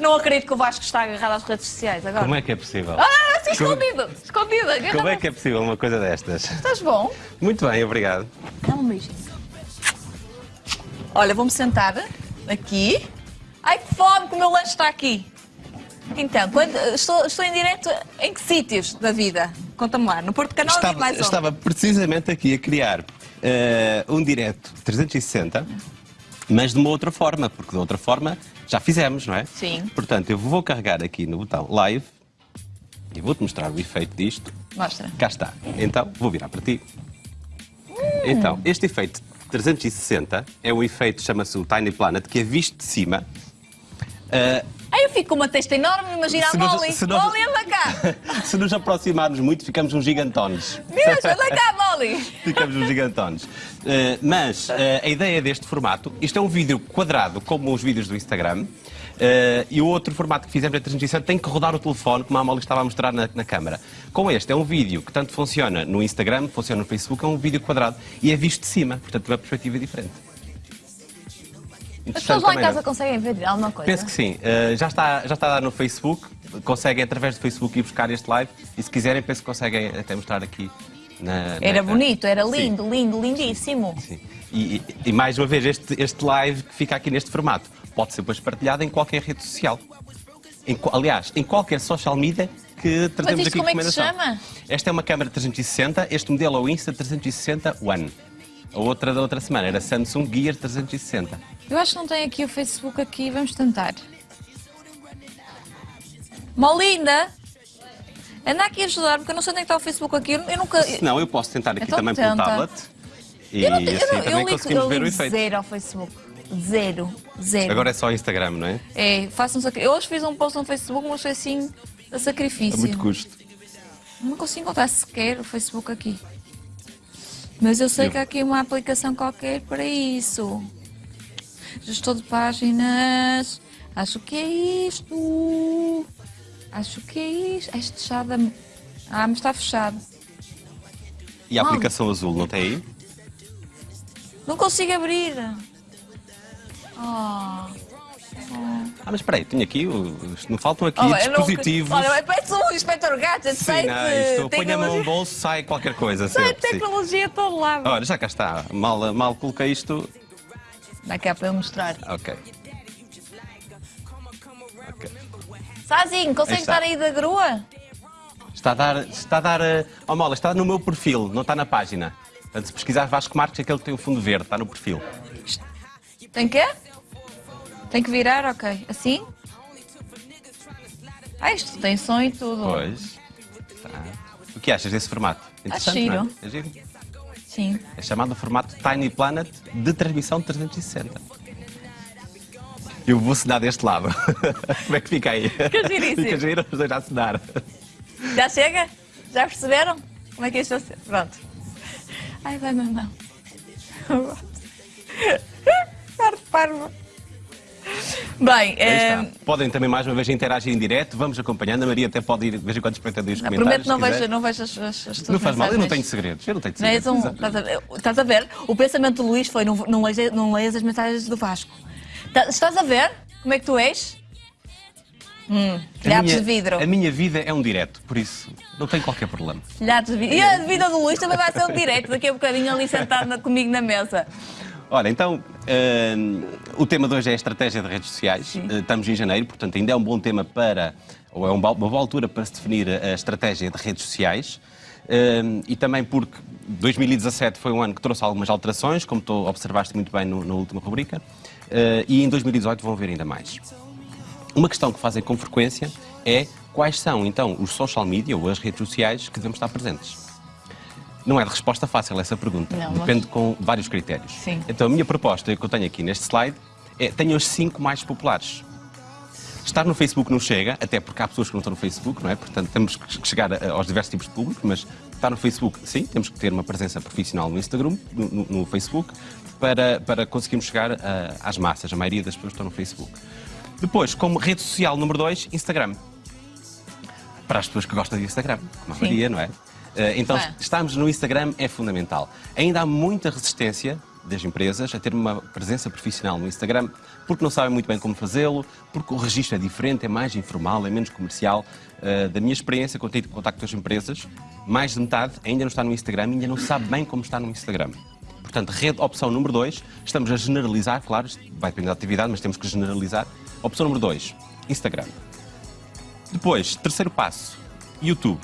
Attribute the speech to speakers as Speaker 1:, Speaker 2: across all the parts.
Speaker 1: Não acredito que o Vasco está agarrado às redes sociais agora.
Speaker 2: Como é que é possível?
Speaker 1: Ah, assim,
Speaker 2: Como-
Speaker 1: escondido! Escondido! agarrado.
Speaker 2: Como é que é possível uma coisa destas?
Speaker 1: Estás bom?
Speaker 2: Muito bem, obrigado.
Speaker 1: Dá um beijinho. Olha, vou-me sentar aqui. Ai, que fome que o meu lanche está aqui. Então, quando- estou, estou em direto em que sítios da vida? Conta-me lá. No Porto Canal e
Speaker 2: Estava,
Speaker 1: mais onde?
Speaker 2: estava precisamente aqui a criar eh, um direto 360, mas de uma outra forma, porque de outra forma já fizemos, não é?
Speaker 1: Sim.
Speaker 2: Portanto, eu vou carregar aqui no botão live e vou-te mostrar o efeito disto.
Speaker 1: Mostra.
Speaker 2: Cá está. Então, vou virar para ti. Então, este efeito 360 é um efeito, chama-se o Tiny Planet, que é visto de cima. Eh,
Speaker 1: Ai, eu fico com uma testa enorme, imagina a Molly. Molly, anda cá.
Speaker 2: se nos aproximarmos muito, ficamos uns gigantones.
Speaker 1: Deus, anda cá,
Speaker 2: Ficamos uns gigantones. Eh, mas eh, a ideia deste formato, isto é um vídeo quadrado, como os vídeos do Instagram, eh, e o outro formato que fizemos em 360 tem que rodar o telefone, como a Amália estava a mostrar na, na câmara. Com este, é um vídeo que tanto funciona no Instagram, funciona no Facebook, é um vídeo quadrado e é visto de cima, portanto, tem uma perspectiva diferente.
Speaker 1: As pessoas lá em
Speaker 2: não é?
Speaker 1: casa conseguem ver alguma coisa?
Speaker 2: Penso que sim. Uh, já, está, já está a dar no Facebook. Conseguem, através do Facebook, ir buscar este live. E se quiserem, penso que conseguem até mostrar aqui na.
Speaker 1: Era
Speaker 2: na-
Speaker 1: bonito, era
Speaker 2: Sim,
Speaker 1: lindo, lindo, lindíssimo.
Speaker 2: sim. E, e- mais uma vez, este, este live que fica aqui neste formato pode ser depois partilhado em qualquer rede social. Em aliás, em qualquer social media que trazemos
Speaker 1: isto
Speaker 2: aqui
Speaker 1: como é que se chama?
Speaker 2: Esta é uma câmera 360. Este modelo é o Insta 360 One. A outra da outra semana era Samsung Gear 360.
Speaker 1: Eu acho que não tem aqui o Facebook aqui, vamos tentar. Molinda, anda aqui a ajudar, porque eu não sei onde é que está o Facebook aqui. Eu, eu nunca.
Speaker 2: Se não, eu posso tentar aqui
Speaker 1: Então
Speaker 2: também
Speaker 1: tenta.
Speaker 2: pelo tablet. E
Speaker 1: eu não,
Speaker 2: assim
Speaker 1: eu não-
Speaker 2: também
Speaker 1: eu ligo,
Speaker 2: conseguimos
Speaker 1: eu
Speaker 2: ver o efeito.
Speaker 1: zero ao Facebook. Zero. Zero.
Speaker 2: Agora é só Instagram, não é?
Speaker 1: É, faço um sacri... Eu hoje fiz um post no Facebook, mas foi assim a
Speaker 2: A
Speaker 1: sacrifício.
Speaker 2: muito custo.
Speaker 1: Não consigo encontrar sequer o Facebook aqui. Mas eu sei
Speaker 2: Eu-
Speaker 1: que há aqui uma aplicação qualquer para isso. Gestor de páginas. Acho que é isto. Acho que é isto. Este fechado. Ah, mas está fechado.
Speaker 2: E a
Speaker 1: Mal.
Speaker 2: aplicação azul, não tem aí?
Speaker 1: Não consigo abrir. Oh.
Speaker 2: Ah, mas espera aí, tenho aqui, o- não faltam aqui
Speaker 1: Oh, eu não-
Speaker 2: dispositivos.
Speaker 1: Olha, parece um inspector Gadget,
Speaker 2: Sim,
Speaker 1: sei
Speaker 2: não, isto
Speaker 1: de
Speaker 2: põe a mão no bolso, sai qualquer coisa.
Speaker 1: Sai
Speaker 2: sempre, sim.
Speaker 1: tecnologia a todo lado.
Speaker 2: Ora, já cá está. Mal, mal coloquei isto.
Speaker 1: Dá cá para eu mostrar.
Speaker 2: Ok.
Speaker 1: Sazinho, consegue
Speaker 2: Aí está.
Speaker 1: estar aí da grua?
Speaker 2: Está a dar. Está a dar. Oh, Mola, está no meu perfil, não está na página. Portanto, se pesquisar Vasco Marques, aquele que tem o fundo verde, está no perfil.
Speaker 1: Tem que? Tem que virar, ok. Assim? Ah, isto tem som e tudo.
Speaker 2: Pois. Tá. O que achas desse formato? Interessante,
Speaker 1: giro.
Speaker 2: não é? É giro.
Speaker 1: Sim.
Speaker 2: É chamado formato Tiny Planet de transmissão 360. Eu vou assinar deste lado. Como é que fica aí?
Speaker 1: Fica giríssimo.
Speaker 2: Fica giro, os dois a assinar.
Speaker 1: Já chega? Já perceberam? Como é que isto vai ser? Pronto. Ai, vai, mamão. Par parvo. Bem,
Speaker 2: está. Podem também mais uma vez interagir em direto, vamos acompanhando. A Maria até pode ir de vez em quando espreitando os comentários.
Speaker 1: prometo não vejo, não vejo as, as,
Speaker 2: Não faz mal, eu não tenho segredos. Eu não tenho
Speaker 1: Não és
Speaker 2: segredos.
Speaker 1: um-
Speaker 2: exatamente.
Speaker 1: estás, a ver, estás a ver? O pensamento do Luís foi: não, não, leias, não leias as mensagens do Vasco. Tá- Estás a ver como é que tu és? Hum,
Speaker 2: A
Speaker 1: telhados
Speaker 2: minha-
Speaker 1: de vidro.
Speaker 2: A minha vida é um direto, por isso não tem qualquer problema.
Speaker 1: Telhados de vidro. E a vida do Luís também vai ser um direto daqui a bocadinho ali sentado na- comigo na mesa.
Speaker 2: Olha, então, hum, o tema de hoje é a estratégia de redes sociais. Uh, estamos em janeiro, portanto, ainda é um bom tema para, ou é um uma boa altura para se definir a estratégia de redes sociais. Hum, e também porque 2017 foi um ano que trouxe algumas alterações, como tu observaste muito bem no- na última rubrica, uh, e em 2018 vão ver ainda mais. Uma questão que fazem com frequência é quais são, então, os social media ou as redes sociais que devemos estar presentes. Não é de resposta fácil essa pergunta.
Speaker 1: Não, mas-
Speaker 2: Depende com vários critérios.
Speaker 1: Sim.
Speaker 2: Então, a minha proposta que eu tenho aqui neste slide é tenho os cinco mais populares. Estar no Facebook não chega, até porque há pessoas que não estão no Facebook, não é? Portanto, temos que chegar aos diversos tipos de público, mas estar no Facebook, sim, temos que ter uma presença profissional no Instagram, no- no Facebook, para, para conseguirmos chegar a- às massas. A maioria das pessoas estão no Facebook. Depois, como rede social número dois, Instagram. Para as pessoas que gostam de Instagram, como a
Speaker 1: Sim.
Speaker 2: Maria, não é? Eh, Então,
Speaker 1: Fã.
Speaker 2: estarmos no Instagram é fundamental. Ainda há muita resistência das empresas a ter uma presença profissional no Instagram, porque não sabem muito bem como fazê-lo, porque o registro é diferente, é mais informal, é menos comercial. Uh, da minha experiência, quando tenho contacto com as empresas, mais de metade ainda não está no Instagram, ainda não sabe bem como está no Instagram. Portanto, rede, opção número 2, estamos a generalizar, claro, vai depender da atividade, mas temos que generalizar. Opção número 2, Instagram. Depois, terceiro passo, YouTube.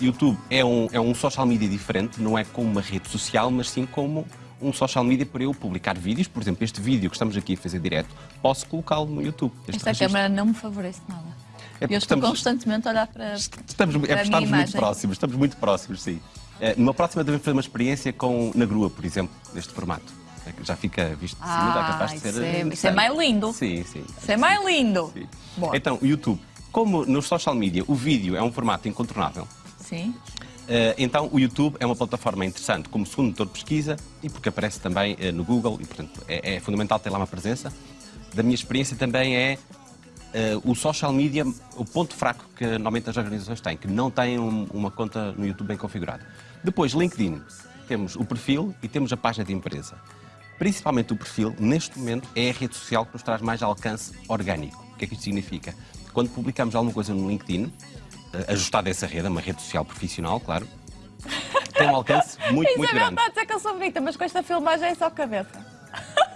Speaker 2: YouTube é um, é um social media diferente, não é como uma rede social, mas sim como um social media para eu publicar vídeos. Por exemplo, este vídeo que estamos aqui a fazer direto, posso colocá-lo no YouTube.
Speaker 1: Esta registro. câmera não me favorece nada. É eu estou estamos, constantemente a olhar para,
Speaker 2: estamos, para é estamos muito próximos, estamos muito próximos, sim. Uh, numa próxima devemos fazer uma experiência com, na grua, por exemplo, neste formato. É já fica visto de cima, ah, capaz de ser. Isso
Speaker 1: é, isso é mais lindo.
Speaker 2: Sim, sim.
Speaker 1: Isso é mais lindo. Sim.
Speaker 2: Então, o YouTube. Como no social media o vídeo é um formato incontornável.
Speaker 1: Sim.
Speaker 2: Uh, então, o YouTube é uma plataforma interessante como segundo motor de pesquisa e porque aparece também uh, no Google e, portanto, é, é, fundamental ter lá uma presença. Da minha experiência também é uh, o social media, o ponto fraco que normalmente as organizações têm, que não têm um, uma conta no YouTube bem configurada. Depois, LinkedIn. Temos o perfil e temos a página de empresa. Principalmente o perfil, neste momento, é a rede social que nos traz mais alcance orgânico. O que é que isto significa? Quando publicamos alguma coisa no LinkedIn, eh, ajustada a essa rede, uma rede social profissional, claro, tem um alcance muito, Isabel muito grande.
Speaker 1: está a dizer que eu sou bonita, mas com esta filmagem é só cabeça.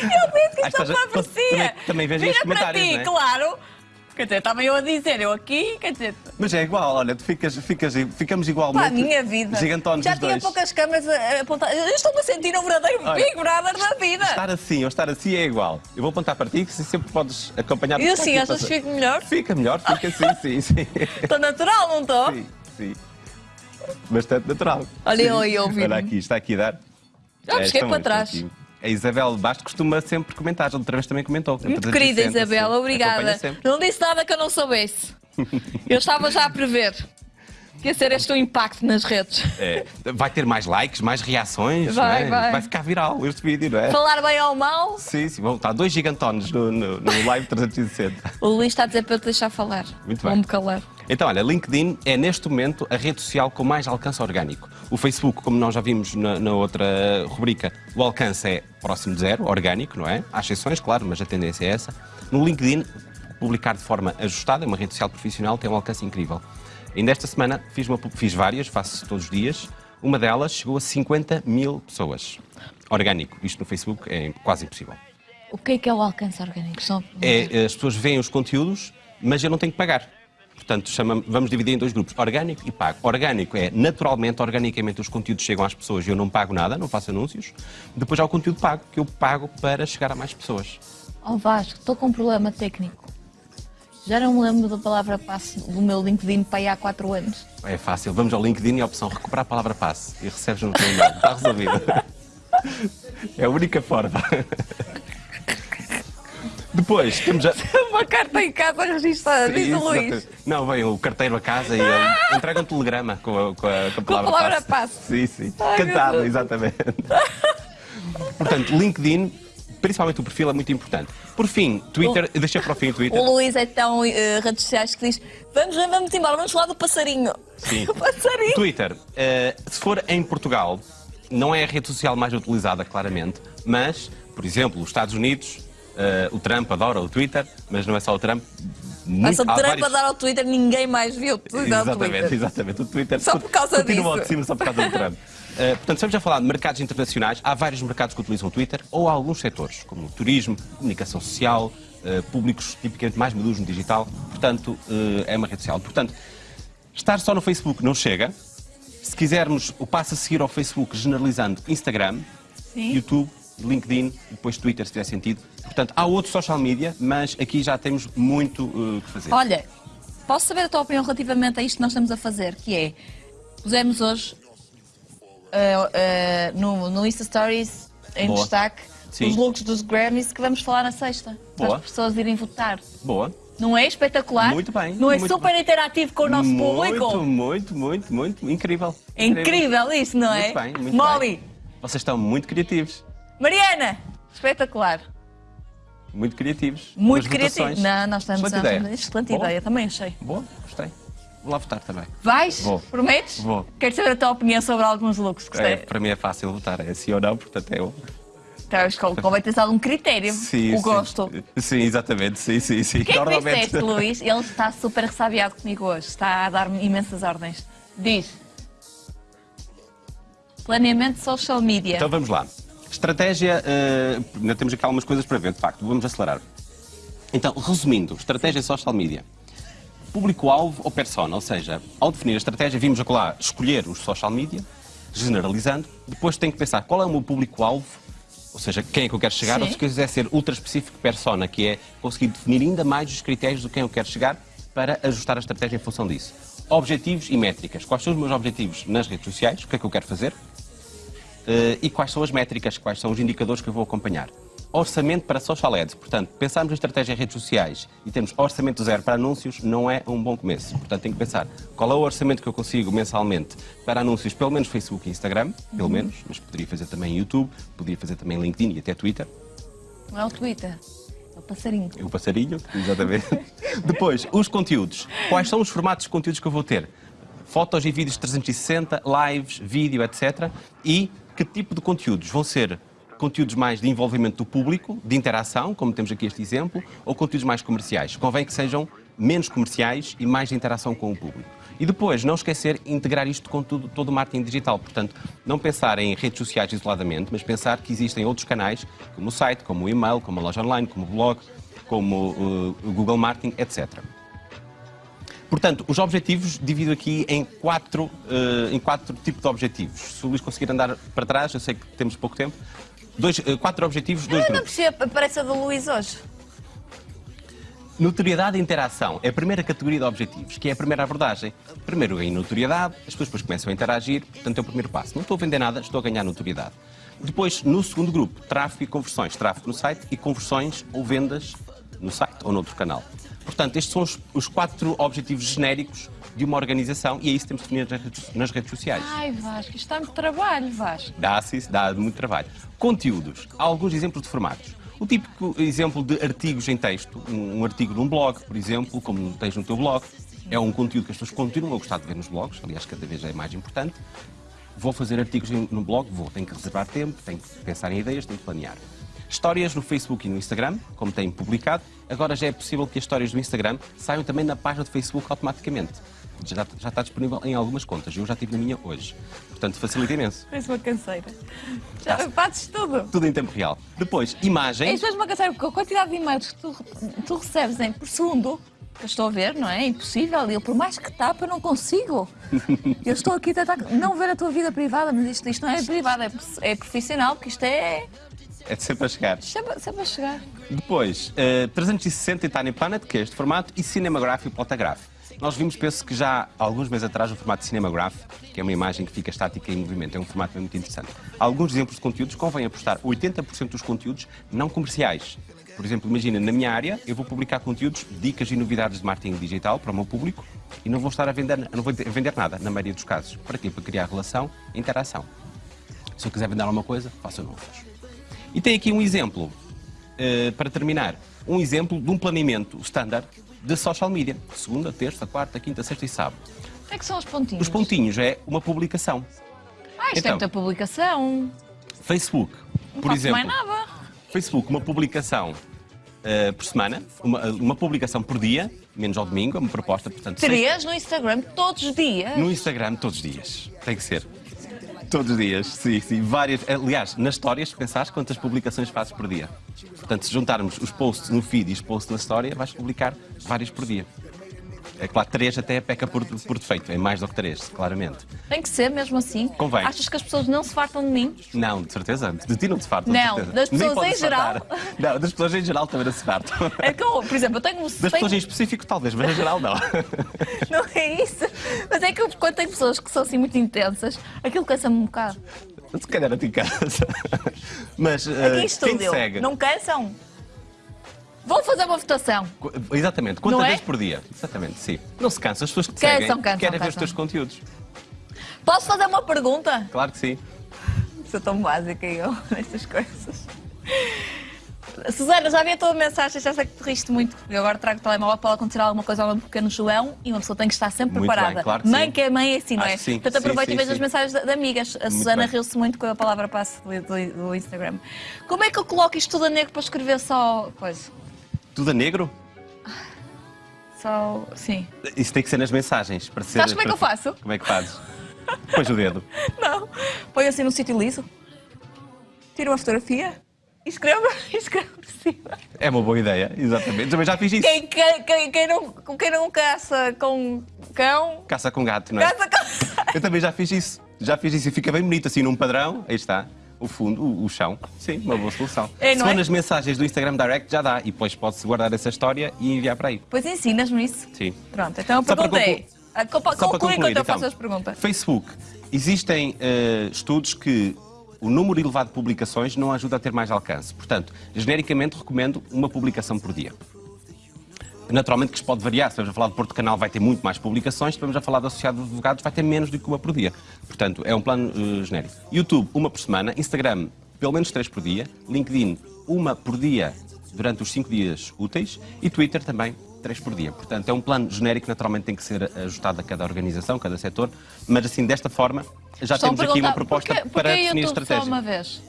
Speaker 1: Eu disse que isto não parecia.
Speaker 2: Também, também vejo Vira
Speaker 1: para ti,
Speaker 2: é?
Speaker 1: claro. Quer dizer, estava eu a dizer, eu aqui, quer dizer...
Speaker 2: Mas é igual, olha, tu ficas, ficas, ficamos igual
Speaker 1: Pá, a minha vida.
Speaker 2: Gigantones
Speaker 1: Já tinha
Speaker 2: dois.
Speaker 1: poucas câmeras apontadas. Eu estou-me a sentir um verdadeiro olha, Big Brother da vida.
Speaker 2: Estar assim ou estar assim é igual. Eu vou apontar para ti, que sempre podes acompanhar...
Speaker 1: E assim, achas que fica melhor?
Speaker 2: Fica melhor, fica sim, sim, sim.
Speaker 1: Estou natural, não estou?
Speaker 2: Sim, sim. Bastante natural.
Speaker 1: Olha eu aí ouvindo.
Speaker 2: Olha aqui, está aqui a dar.
Speaker 1: Já me cheguei para trás.
Speaker 2: Aqui. A Isabel Bastos costuma sempre comentar, outra vez também comentou.
Speaker 1: Muito querida Isabel, obrigada. Não disse nada que eu não soubesse. Eu estava já a prever que ia ser este o impacto nas redes.
Speaker 2: É, vai ter mais likes, mais reações,
Speaker 1: vai,
Speaker 2: é?
Speaker 1: vai.
Speaker 2: vai. ficar viral este vídeo, não é?
Speaker 1: Falar bem ou mal?
Speaker 2: Sim, sim, vão estar dois gigantones no, no, no live 360.
Speaker 1: O Luís está a dizer para eu te deixar falar.
Speaker 2: Muito bem.
Speaker 1: Vou-me calar.
Speaker 2: Então, olha, LinkedIn é neste momento a rede social com mais alcance orgânico. O Facebook, como nós já vimos na, na outra rubrica, o alcance é próximo de zero, orgânico, não é? Há exceções, claro, mas a tendência é essa. No LinkedIn, publicar de forma ajustada, é uma rede social profissional, tem um alcance incrível. Ainda esta semana fiz, uma, fiz várias, faço todos os dias. Uma delas chegou a 50 mil pessoas. Orgânico. Isto no Facebook é quase impossível.
Speaker 1: O que é que é o alcance orgânico? Só...
Speaker 2: É, as pessoas veem os conteúdos, mas eu não tenho que pagar. Portanto, chama, vamos dividir em dois grupos, orgânico e pago. Orgânico é, naturalmente, organicamente, os conteúdos chegam às pessoas e eu não pago nada, não faço anúncios. Depois há o conteúdo pago, que eu pago para chegar a mais pessoas.
Speaker 1: Oh Vasco, estou com um problema técnico. Já não me lembro da palavra passe do meu LinkedIn para aí há 4 anos.
Speaker 2: É fácil, vamos ao LinkedIn e a opção recuperar a palavra passe e recebes no teu e-mail. Está resolvido. É a única forma. Depois temos a...
Speaker 1: uma carta em casa registrada, diz o Luís.
Speaker 2: Não, vem o carteiro a casa e ele entrega um telegrama com a, com a, com a palavra, com a palavra passe. passe. Sim, sim. Ai, Cantado, exatamente. Portanto, LinkedIn, principalmente o perfil, é muito importante. Por fim, Twitter, o... deixa para o fim o Twitter.
Speaker 1: O Luís é tão uh, redes sociais que diz: vamos, vamos embora, vamos falar do passarinho.
Speaker 2: Sim.
Speaker 1: o passarinho.
Speaker 2: Twitter, uh, se for em Portugal, não é a rede social mais utilizada, claramente, mas, por exemplo, os Estados Unidos Uh, o Trump adora o Twitter, mas não é só o Trump.
Speaker 1: Muito, o Trump vários... adora o Twitter, ninguém mais viu o
Speaker 2: Twitter. Exatamente, exatamente. O Twitter
Speaker 1: só por causa
Speaker 2: continua
Speaker 1: disso.
Speaker 2: de cima só por causa do Trump. Uh, portanto, estamos a falar de mercados internacionais. Há vários mercados que utilizam o Twitter, ou há alguns setores, como o turismo, comunicação social, uh, públicos tipicamente mais maduros no digital. Portanto, uh, é uma rede social. Portanto, estar só no Facebook não chega. Se quisermos o passo a seguir ao Facebook, generalizando Instagram, Sim. YouTube, LinkedIn depois Twitter, se tiver sentido. Portanto, há outros social media, mas aqui já temos muito o uh, que fazer.
Speaker 1: Olha, posso saber a tua opinião relativamente a isto que nós estamos a fazer, que é, pusemos hoje uh, uh, no, no Insta Stories em Boa. destaque Sim. os looks dos Grammys que vamos falar na sexta, Boa. para as pessoas irem votar.
Speaker 2: Boa.
Speaker 1: Não é espetacular?
Speaker 2: Muito bem.
Speaker 1: Não é
Speaker 2: muito
Speaker 1: super
Speaker 2: bem.
Speaker 1: interativo com o nosso
Speaker 2: muito,
Speaker 1: público?
Speaker 2: Muito, muito, muito, incrível.
Speaker 1: É incrível isso, não é?
Speaker 2: Muito bem, muito
Speaker 1: Molly.
Speaker 2: Bem. Vocês estão muito criativos.
Speaker 1: Mariana, espetacular.
Speaker 2: Muito criativos.
Speaker 1: Muito criativos. Não, nós estamos
Speaker 2: excelente
Speaker 1: a...
Speaker 2: ideia.
Speaker 1: Excelente Boa. ideia, também achei.
Speaker 2: Boa, gostei. Vou lá votar também.
Speaker 1: Vais?
Speaker 2: Vou.
Speaker 1: Prometes?
Speaker 2: Vou.
Speaker 1: Quero saber a tua opinião sobre alguns looks.
Speaker 2: É, para mim é fácil votar, é sim ou não, portanto é eu.
Speaker 1: Então, convém ter algum critério.
Speaker 2: Sim,
Speaker 1: o
Speaker 2: sim.
Speaker 1: gosto.
Speaker 2: Sim, exatamente, sim, sim, sim.
Speaker 1: O que é que disseste, Luís? Ele está super ressabiado comigo hoje. Está a dar-me imensas ordens. Diz. Planeamento social media.
Speaker 2: Então vamos lá. Estratégia, eh, ainda temos aqui algumas coisas para ver, de facto, vamos acelerar. Então, resumindo, estratégia social media. Público-alvo ou persona, ou seja, ao definir a estratégia, vimos lá escolher os social media, generalizando, depois tem que pensar qual é o meu público-alvo, ou seja, quem é que eu quero chegar,
Speaker 1: Sim.
Speaker 2: ou se quiser ser ultra específico persona, que é conseguir definir ainda mais os critérios do quem eu quero chegar para ajustar a estratégia em função disso. Objetivos e métricas. Quais são os meus objetivos nas redes sociais? O que é que eu quero fazer? Eh, e quais são as métricas, quais são os indicadores que eu vou acompanhar. Orçamento para social ads, portanto, pensarmos em estratégia em redes sociais e temos orçamento zero para anúncios não é um bom começo. Portanto, tenho que pensar qual é o orçamento que eu consigo mensalmente para anúncios, pelo menos Facebook e Instagram, pelo menos, mas poderia fazer também YouTube, poderia fazer também LinkedIn e até Twitter.
Speaker 1: Não é o Twitter. É o passarinho.
Speaker 2: O passarinho, exatamente. Depois, os conteúdos. Quais são os formatos de conteúdos que eu vou ter? Fotos e vídeos 360, lives, vídeo, etc. E que tipo de conteúdos? Vão ser conteúdos mais de envolvimento do público, de interação, como temos aqui este exemplo, ou conteúdos mais comerciais? Convém que sejam menos comerciais e mais de interação com o público. E depois, não esquecer integrar isto com tudo, todo o marketing digital. Portanto, não pensar em redes sociais isoladamente, mas pensar que existem outros canais, como o site, como o e-mail, como a loja online, como o blog, como uh, o Google Marketing, etc. Portanto, os objetivos divido aqui em quatro, uh, em quatro tipos de objetivos. Se o Luís conseguir andar para trás, eu sei que temos pouco tempo. Dois, uh, quatro objetivos, dois
Speaker 1: Eu não
Speaker 2: grupos.
Speaker 1: percebo, parece a do Luís hoje.
Speaker 2: Notoriedade e interação é a primeira categoria de objetivos, que é a primeira abordagem. Primeiro em notoriedade, as pessoas depois começam a interagir, portanto é o primeiro passo. Não estou a vender nada, estou a ganhar notoriedade. Depois, no segundo grupo, tráfego e conversões. Tráfego no site e conversões ou vendas no site ou noutro canal. Portanto, estes são os, os quatro objetivos genéricos de uma organização e é isso que temos definido nas redes, nas redes sociais.
Speaker 1: Ai, Vasco, isto dá muito trabalho, Vasco.
Speaker 2: Dá-se isso, dá muito trabalho. Conteúdos. Há alguns exemplos de formatos. O típico exemplo de artigos em texto, um, um artigo num blog, por exemplo, como tens no teu blog, é um conteúdo que as pessoas continuam a gostar de ver nos blogs, aliás, cada vez é mais importante. Vou fazer artigos no blog, vou, tenho que reservar tempo, tenho que pensar em ideias, tenho que planear. Histórias no Facebook e no Instagram, como têm publicado, agora já é possível que as histórias do Instagram saiam também na página do Facebook automaticamente. Já, já está disponível em algumas contas, eu já tive na minha hoje. Portanto, facilita imenso.
Speaker 1: Parece uma canseira. Já fazes tudo.
Speaker 2: Tudo em tempo real. Depois, imagem.
Speaker 1: Isto é uma canseira, porque a quantidade de e-mails que tu, tu recebes em, por segundo, que eu estou a ver, não é? É impossível. Eu, por mais que tapa, eu não consigo. Eu estou aqui a tentar não ver a tua vida privada, mas isto, isto não é privado, é, é profissional, porque isto é
Speaker 2: É de sempre a chegar.
Speaker 1: sempre, sempre a chegar.
Speaker 2: Depois, eh, 360 e Tiny Planet, que é este formato, e Cinematograph e Plotograph. Nós vimos, penso que já há alguns meses atrás, o formato Cinematograph, que é uma imagem que fica estática em movimento. É um formato muito interessante. Há alguns exemplos de conteúdos, convém apostar 80% dos conteúdos não comerciais. Por exemplo, imagina, na minha área, eu vou publicar conteúdos, dicas e novidades de marketing digital para o meu público e não vou estar a vender, não vou vender nada, na maioria dos casos. Para quê? Para criar relação e interação. Se eu quiser vender alguma coisa, faço faço. E tem aqui um exemplo, eh, para terminar, um exemplo de um planeamento standard de social media. Segunda, terça, quarta, quinta, sexta e sábado.
Speaker 1: O que é que são os pontinhos?
Speaker 2: Os pontinhos é uma publicação.
Speaker 1: Ah, isto
Speaker 2: Então.
Speaker 1: é muita publicação.
Speaker 2: Facebook,
Speaker 1: Não
Speaker 2: por exemplo.
Speaker 1: mais nada.
Speaker 2: Facebook, uma publicação eh, por semana, uma, uma publicação por dia, menos ao domingo, é uma proposta, portanto,
Speaker 1: Três no Instagram todos os dias.
Speaker 2: no Instagram todos os dias. Tem que ser. Todos os dias, sim, sim. Várias. Aliás, nas histórias, pensares quantas publicações fazes por dia. Portanto, se juntarmos os posts no feed e os posts na história, vais publicar vários por dia. É claro, três até peca por, por defeito, é mais do que três, claramente.
Speaker 1: Tem que ser mesmo assim.
Speaker 2: Convém.
Speaker 1: Achas que as pessoas não se fartam de mim?
Speaker 2: Não, de certeza. De ti não te fartam.
Speaker 1: Não,
Speaker 2: de
Speaker 1: das pessoas em geral.
Speaker 2: Não, das pessoas em geral também não se fartam.
Speaker 1: É que eu, por exemplo, eu tenho um.
Speaker 2: Das
Speaker 1: tenho-
Speaker 2: pessoas em específico, talvez, mas em geral não.
Speaker 1: Não é isso. Mas é que eu, quando tenho pessoas que são assim muito intensas, aquilo cansa-me um bocado.
Speaker 2: Se calhar a ti cansa. Mas
Speaker 1: Aqui
Speaker 2: eh,
Speaker 1: em
Speaker 2: quem te
Speaker 1: estúdio,
Speaker 2: segue?
Speaker 1: não cansam? Vou fazer uma votação.
Speaker 2: Exatamente, quantas
Speaker 1: é?
Speaker 2: vezes por dia? Exatamente, sim. Não se cansa, as pessoas que te
Speaker 1: Cansam,
Speaker 2: seguem
Speaker 1: cansam,
Speaker 2: querem ver os
Speaker 1: cansam.
Speaker 2: teus conteúdos.
Speaker 1: Posso fazer uma pergunta?
Speaker 2: Claro que sim.
Speaker 1: Sou tão básica eu nestas coisas. Susana, já vi a tua mensagem, já sei que te riste muito. Eu agora trago o telemóvel para acontecer alguma coisa ao meu pequeno João e uma pessoa tem que estar sempre
Speaker 2: Muito
Speaker 1: preparada.
Speaker 2: bem, claro
Speaker 1: mãe
Speaker 2: sim.
Speaker 1: que é mãe é assim, não é?
Speaker 2: sim.
Speaker 1: Portanto,
Speaker 2: sim,
Speaker 1: e vejo
Speaker 2: sim.
Speaker 1: as mensagens de, de amigas. A Susana
Speaker 2: bem.
Speaker 1: riu-se muito com a palavra passe do, do- do Instagram. Como é que eu coloco isto tudo a negro para escrever só coisa?
Speaker 2: Tudo a negro?
Speaker 1: Só. Sim.
Speaker 2: Isso tem que ser nas mensagens. Para ser,
Speaker 1: Sabes como é que eu faço?
Speaker 2: Como é que fazes? Pões o dedo.
Speaker 1: Não. Põe assim num sítio liso, tira uma fotografia e escreve, e escreve por cima.
Speaker 2: É uma boa ideia, exatamente. Também já fiz isso.
Speaker 1: Quem, quem, quem, quem não, quem não caça com cão,
Speaker 2: Caça com gato, não é?
Speaker 1: caça com.
Speaker 2: Eu também já fiz isso. Já fiz isso e fica bem bonito, assim, num padrão. Aí está. O fundo, o, o chão. Sim, uma boa solução.
Speaker 1: É,
Speaker 2: Se for
Speaker 1: é?
Speaker 2: nas mensagens do Instagram Direct, já dá. E depois pode-se guardar essa história e enviar para aí.
Speaker 1: Pois ensinas-me isso.
Speaker 2: Sim.
Speaker 1: Pronto, então a
Speaker 2: Só para
Speaker 1: é.
Speaker 2: Só para
Speaker 1: Conclui
Speaker 2: concluir,
Speaker 1: enquanto eu
Speaker 2: então,
Speaker 1: faço as perguntas.
Speaker 2: Facebook. Existem eh, estudos que o número elevado de publicações não ajuda a ter mais alcance. Portanto, genericamente recomendo uma publicação por dia. Naturalmente que isto pode variar. Se estamos a falar de Porto Canal, vai ter muito mais publicações. Se estamos a falar da Associado de Advogados, vai ter menos do que uma por dia. Portanto, é um plano eh, genérico. YouTube, uma por semana. Instagram, pelo menos três por dia. LinkedIn, uma por dia durante os cinco dias úteis. E Twitter também, três por dia. Portanto, é um plano genérico, naturalmente tem que ser ajustado a cada organização, cada setor. Mas assim, desta forma, já
Speaker 1: Estou a
Speaker 2: temos aqui uma proposta
Speaker 1: porquê-
Speaker 2: para
Speaker 1: porquê
Speaker 2: definir
Speaker 1: YouTube
Speaker 2: estratégia
Speaker 1: só uma vez?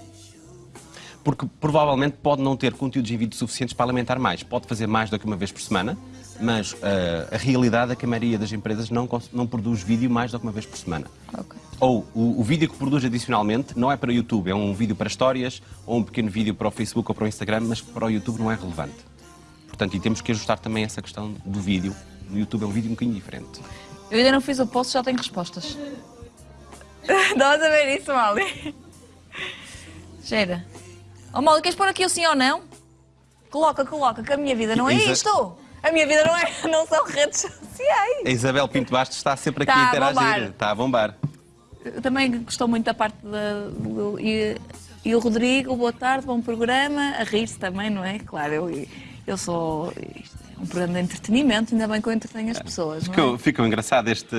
Speaker 2: Porque provavelmente pode não ter conteúdos em vídeo suficientes para alimentar mais. Pode fazer mais do que uma vez por semana, mas eh, a realidade é que a maioria das empresas não, não produz vídeo mais do que uma vez por semana.
Speaker 1: Ok.
Speaker 2: Ou o, o vídeo que produz adicionalmente não é para o YouTube, é um vídeo para histórias ou um pequeno vídeo para o Facebook ou para o Instagram, mas para o YouTube não é relevante. Portanto, e temos que ajustar também essa questão do vídeo. No YouTube é um vídeo um bocadinho diferente.
Speaker 1: Eu ainda não fiz o post, já tenho respostas. Estás a ver isso, Mali? Cheira. Oh, Mali, queres pôr aqui o sim ou não? Coloca, coloca, que a minha vida não é
Speaker 2: Exa-
Speaker 1: isto. A minha vida não, é, não são redes sociais.
Speaker 2: A Isabel Pinto Bastos está sempre aqui
Speaker 1: Está
Speaker 2: a
Speaker 1: a
Speaker 2: interagir.
Speaker 1: bombar.
Speaker 2: Está a bombar.
Speaker 1: Também gostou muito da parte da. do- e, e o Rodrigo, boa tarde, bom programa. A rir-se também, não é? Claro, eu, eu sou. Isto é um programa de entretenimento, ainda bem que eu entretenho as pessoas. Não é?
Speaker 2: Ficou engraçado este,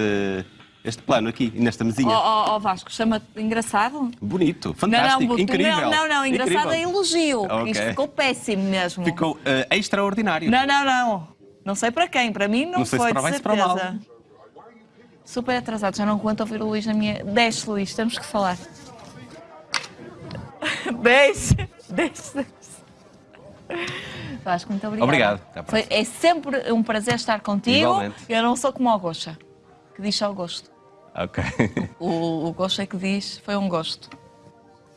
Speaker 2: este plano aqui, nesta
Speaker 1: Ó
Speaker 2: mesinha.
Speaker 1: oh, oh, Vasco, chama-te engraçado?
Speaker 2: Bonito, fantástico,
Speaker 1: não, não,
Speaker 2: incrível.
Speaker 1: Não, não, não, engraçado é elogio.
Speaker 2: Ok.
Speaker 1: Isto ficou péssimo mesmo.
Speaker 2: Ficou eh, extraordinário.
Speaker 1: Não, não, não. Não sei para quem, para mim não,
Speaker 2: Não sei se
Speaker 1: foi,
Speaker 2: para
Speaker 1: de
Speaker 2: bem, se para mal.
Speaker 1: Super atrasado, já não aguento ouvir o Luís na minha. Desce, Luís, temos que falar. Desce, desce, desce. Vasco, muito obrigada.
Speaker 2: Obrigado.
Speaker 1: Foi, é sempre um prazer estar contigo.
Speaker 2: Igualmente.
Speaker 1: Eu não sou como o Gocha, que diz só o gosto.
Speaker 2: Ok.
Speaker 1: O, o gosto é que diz, foi um gosto.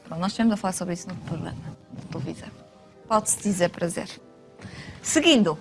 Speaker 1: Pronto, nós estivemos a falar sobre isso no programa televisão. Pode-se dizer prazer. Seguindo,